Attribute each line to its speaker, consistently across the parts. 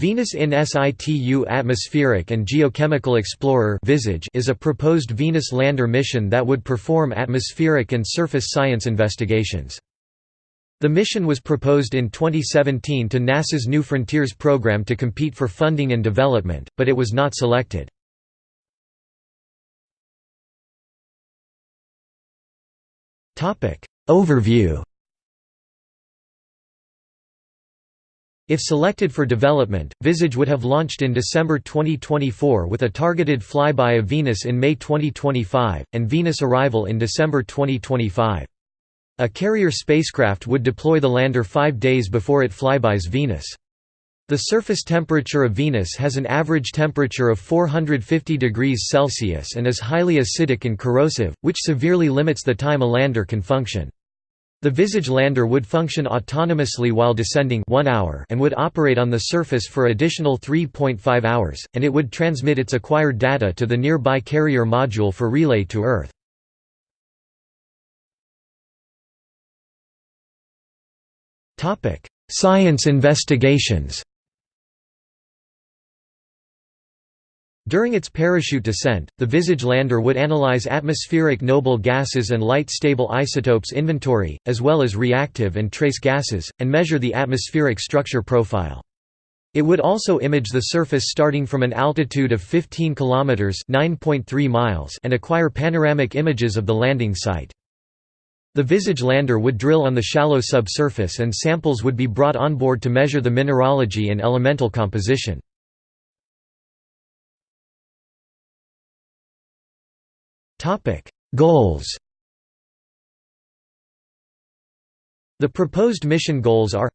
Speaker 1: Venus in situ Atmospheric and Geochemical Explorer is a proposed Venus lander mission that would perform atmospheric and surface science investigations. The mission was proposed in 2017 to NASA's New Frontiers program to compete for funding and development, but it was not selected. Overview If selected for development, Visage would have launched in December 2024 with a targeted flyby of Venus in May 2025, and Venus arrival in December 2025. A carrier spacecraft would deploy the lander five days before it flybys Venus. The surface temperature of Venus has an average temperature of 450 degrees Celsius and is highly acidic and corrosive, which severely limits the time a lander can function. The Visage lander would function autonomously while descending 1 hour and would operate on the surface for additional 3.5 hours, and it would transmit its acquired data to the nearby carrier module for relay to Earth. Science investigations During its parachute descent, the Visage lander would analyze atmospheric noble gases and light-stable isotopes inventory, as well as reactive and trace gases, and measure the atmospheric structure profile. It would also image the surface starting from an altitude of 15 km (9.3 miles) and acquire panoramic images of the landing site. The Visage lander would drill on the shallow subsurface and samples would be brought on board to measure the mineralogy and elemental composition. Topic: Goals. The proposed mission goals are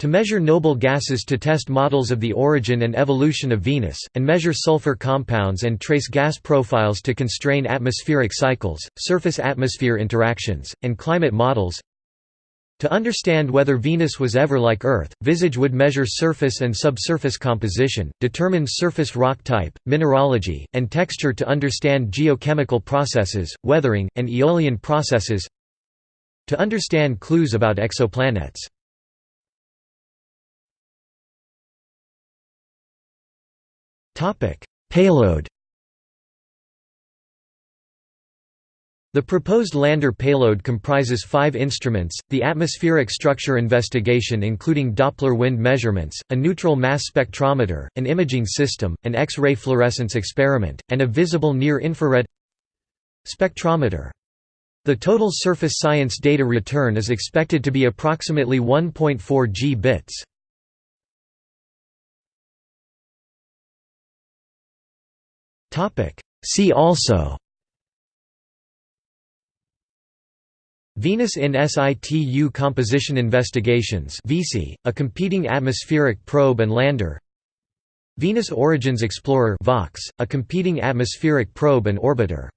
Speaker 1: to measure noble gases to test models of the origin and evolution of Venus, and measure sulfur compounds and trace gas profiles to constrain atmospheric cycles, surface-atmosphere interactions, and climate models to understand whether Venus was ever like Earth, Visage would measure surface and subsurface composition, determine surface rock type, mineralogy, and texture to understand geochemical processes, weathering, and aeolian processes to understand clues about exoplanets. Payload The proposed lander payload comprises five instruments, the atmospheric structure investigation including Doppler wind measurements, a neutral mass spectrometer, an imaging system, an X-ray fluorescence experiment, and a visible near-infrared spectrometer. The total surface science data return is expected to be approximately 1.4 G bits. See also Venus in situ Composition Investigations a competing atmospheric probe and lander. Venus Origins Explorer a competing atmospheric probe and orbiter